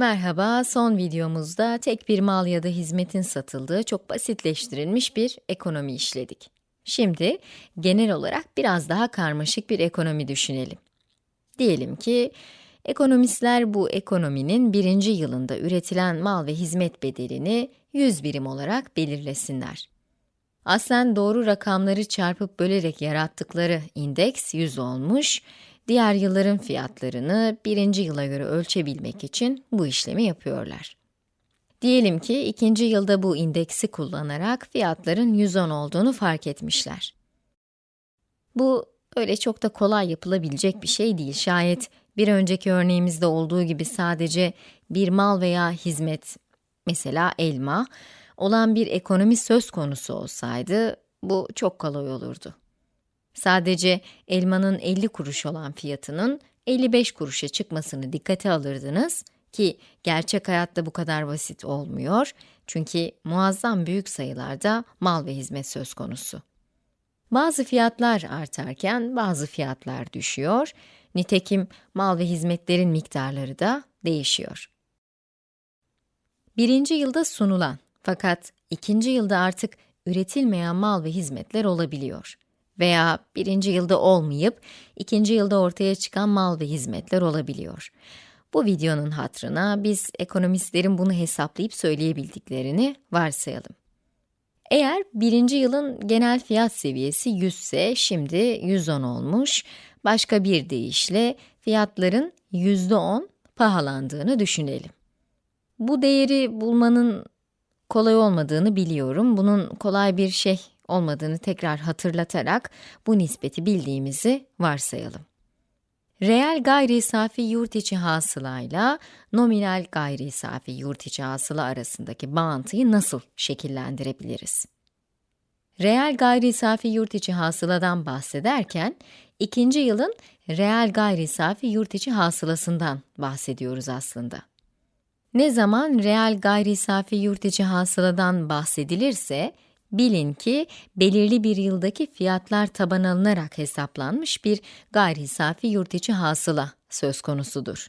Merhaba, son videomuzda tek bir mal ya da hizmetin satıldığı çok basitleştirilmiş bir ekonomi işledik. Şimdi genel olarak biraz daha karmaşık bir ekonomi düşünelim. Diyelim ki ekonomistler bu ekonominin birinci yılında üretilen mal ve hizmet bedelini 100 birim olarak belirlesinler. Aslen doğru rakamları çarpıp bölerek yarattıkları indeks 100 olmuş diğer yılların fiyatlarını birinci yıla göre ölçebilmek için bu işlemi yapıyorlar. Diyelim ki ikinci yılda bu indeksi kullanarak fiyatların 110 olduğunu fark etmişler. Bu öyle çok da kolay yapılabilecek bir şey değil. Şayet bir önceki örneğimizde olduğu gibi sadece bir mal veya hizmet, mesela elma, olan bir ekonomi söz konusu olsaydı bu çok kolay olurdu. Sadece elmanın 50 kuruş olan fiyatının 55 kuruşa çıkmasını dikkate alırdınız ki gerçek hayatta bu kadar basit olmuyor çünkü muazzam büyük sayılarda mal ve hizmet söz konusu. Bazı fiyatlar artarken bazı fiyatlar düşüyor, nitekim mal ve hizmetlerin miktarları da değişiyor. Birinci yılda sunulan fakat ikinci yılda artık üretilmeyen mal ve hizmetler olabiliyor veya birinci yılda olmayıp ikinci yılda ortaya çıkan mal ve hizmetler olabiliyor. Bu videonun hatrına biz ekonomistlerin bunu hesaplayıp söyleyebildiklerini varsayalım. Eğer birinci yılın genel fiyat seviyesi 100 ise şimdi 110 olmuş, başka bir deyişle fiyatların %10 pahalandığını düşünelim. Bu değeri bulmanın kolay olmadığını biliyorum. Bunun kolay bir şey olmadığını tekrar hatırlatarak bu nispeti bildiğimizi varsayalım. Reel gayri safi yurt içi hasılayla nominal gayri safi yurt içi hasıla arasındaki bağıntıyı nasıl şekillendirebiliriz? Reel gayri safi yurt içi hasıladan bahsederken, ikinci yılın reel gayri safi yurt içi hasılasından bahsediyoruz aslında. Ne zaman reel gayri safi yurt içi hasıladan bahsedilirse, Bilin ki belirli bir yıldaki fiyatlar taban alınarak hesaplanmış bir gayri safi yurt içi hasıla söz konusudur.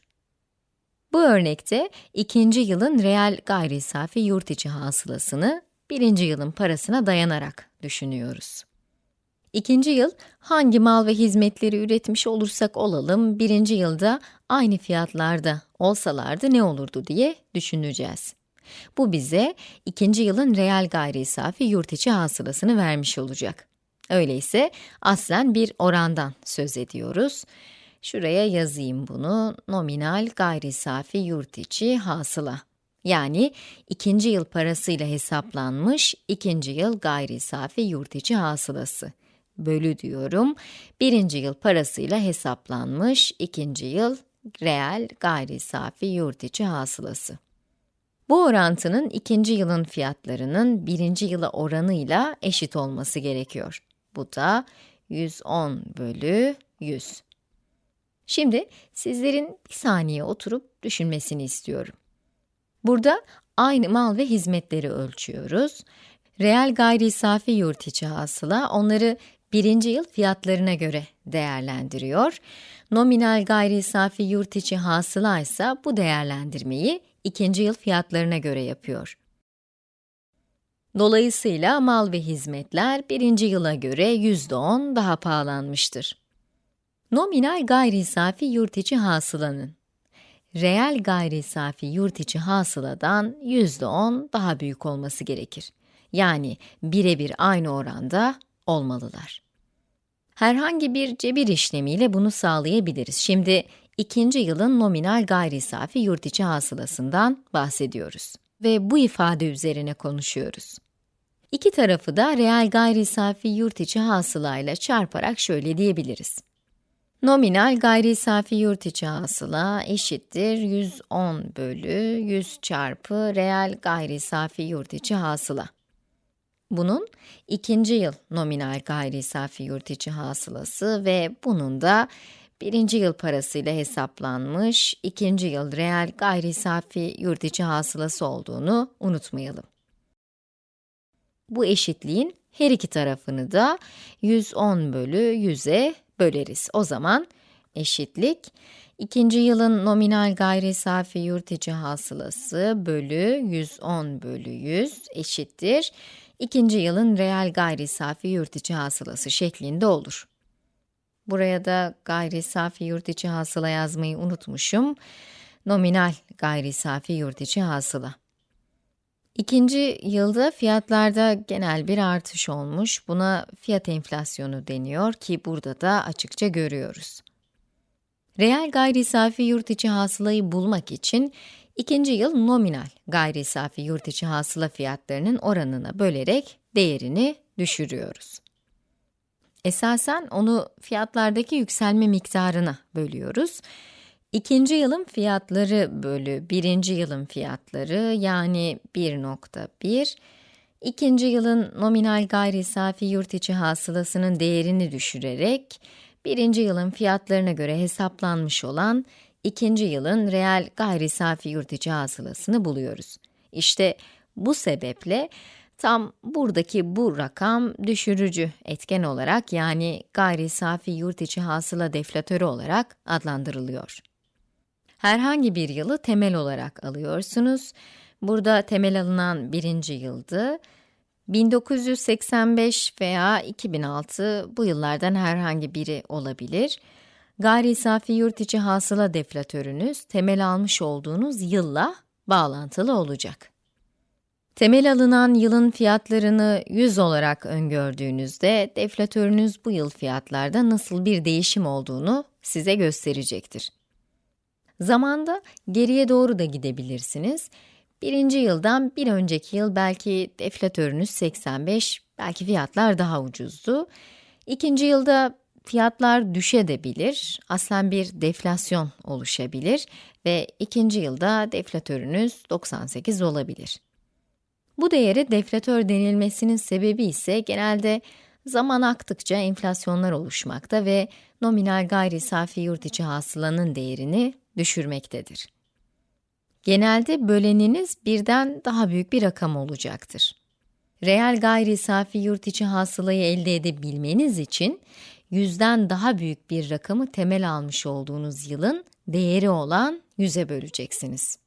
Bu örnekte ikinci yılın reel gayri safi yurt içi hasılasını birinci yılın parasına dayanarak düşünüyoruz. İkinci yıl hangi mal ve hizmetleri üretmiş olursak olalım birinci yılda aynı fiyatlarda olsalardı ne olurdu diye düşüneceğiz. Bu bize ikinci yılın reel gayri safi yurt içi hasılasını vermiş olacak. Öyleyse aslen bir orandan söz ediyoruz. Şuraya yazayım bunu, nominal gayri safi yurt içi hasıla. Yani ikinci yıl parasıyla hesaplanmış ikinci yıl gayri safi yurt içi hasılası. Bölü diyorum, birinci yıl parasıyla hesaplanmış ikinci yıl reel gayri safi yurt içi hasılası. Bu orantının ikinci yılın fiyatlarının birinci yıla oranıyla eşit olması gerekiyor. Bu da 110 bölü 100. Şimdi sizlerin bir saniye oturup düşünmesini istiyorum. Burada aynı mal ve hizmetleri ölçüyoruz. Reel gayri safi yurt içi hasıla onları birinci yıl fiyatlarına göre değerlendiriyor. Nominal gayri safi yurt içi hasıla ise bu değerlendirmeyi ikinci yıl fiyatlarına göre yapıyor. Dolayısıyla mal ve hizmetler birinci yıla göre %10 daha pahalanmıştır. Nominal gayri safi yurt içi hasılanın reel gayri safi yurt içi hasıladan %10 daha büyük olması gerekir. Yani birebir aynı oranda olmalılar. Herhangi bir cebir işlemiyle bunu sağlayabiliriz. Şimdi ikinci yılın nominal gayri safi yurt içi hasılasından bahsediyoruz. Ve bu ifade üzerine konuşuyoruz. İki tarafı da reel gayri safi yurt içi hasılayla çarparak şöyle diyebiliriz. Nominal gayri safi yurt içi hasıla eşittir 110 bölü 100 çarpı reel gayri safi yurt içi hasıla. Bunun ikinci yıl nominal gayri safi yurt içi hasılası ve bunun da birinci yıl parasıyla hesaplanmış, ikinci yıl reel gayri safi yurt içi hasılası olduğunu unutmayalım. Bu eşitliğin her iki tarafını da 110 bölü 100'e böleriz. O zaman eşitlik İkinci yılın nominal gayri safi yurt içi hasılası bölü 110 bölü 100 eşittir. İkinci yılın reel gayri safi yurt içi hasılası şeklinde olur. Buraya da gayri safi yurt içi hasıla yazmayı unutmuşum. Nominal gayri safi yurt içi hasıla. İkinci yılda fiyatlarda genel bir artış olmuş. Buna fiyat enflasyonu deniyor ki burada da açıkça görüyoruz. Reel gayri safi yurt içi hasılayı bulmak için ikinci yıl nominal gayri safi yurt içi hasıla fiyatlarının oranına bölerek değerini düşürüyoruz. Esasen onu fiyatlardaki yükselme miktarına bölüyoruz. İkinci yılın fiyatları bölü birinci yılın fiyatları yani 1.1, ikinci yılın nominal gayri safi yurt içi hasılasının değerini düşürerek, birinci yılın fiyatlarına göre hesaplanmış olan ikinci yılın reel gayri safi yurt içi hasılasını buluyoruz. İşte bu sebeple tam buradaki bu rakam düşürücü etken olarak yani gayri safi yurt içi hasıla deflatörü olarak adlandırılıyor. Herhangi bir yılı temel olarak alıyorsunuz. Burada temel alınan birinci yıldı. 1985 veya 2006 bu yıllardan herhangi biri olabilir. Gayri safi yurt içi hasıla deflatörünüz temel almış olduğunuz yılla bağlantılı olacak. Temel alınan yılın fiyatlarını 100 olarak öngördüğünüzde deflatörünüz bu yıl fiyatlarda nasıl bir değişim olduğunu size gösterecektir. Zamanda geriye doğru da gidebilirsiniz. Birinci yıldan bir önceki yıl belki deflatörünüz 85, belki fiyatlar daha ucuzdu. İkinci yılda fiyatlar düşebilir, aslen bir deflasyon oluşabilir ve ikinci yılda deflatörünüz 98 olabilir. Bu değere deflatör denilmesinin sebebi ise genelde zaman aktıkça enflasyonlar oluşmakta ve nominal gayri safi yurt içi hasılanın değerini düşürmektedir. Genelde böleniniz birden daha büyük bir rakam olacaktır. Reel gayri safi yurt içi hasılayı elde edebilmeniz için yüzden daha büyük bir rakamı temel almış olduğunuz yılın değeri olan 100'e böleceksiniz.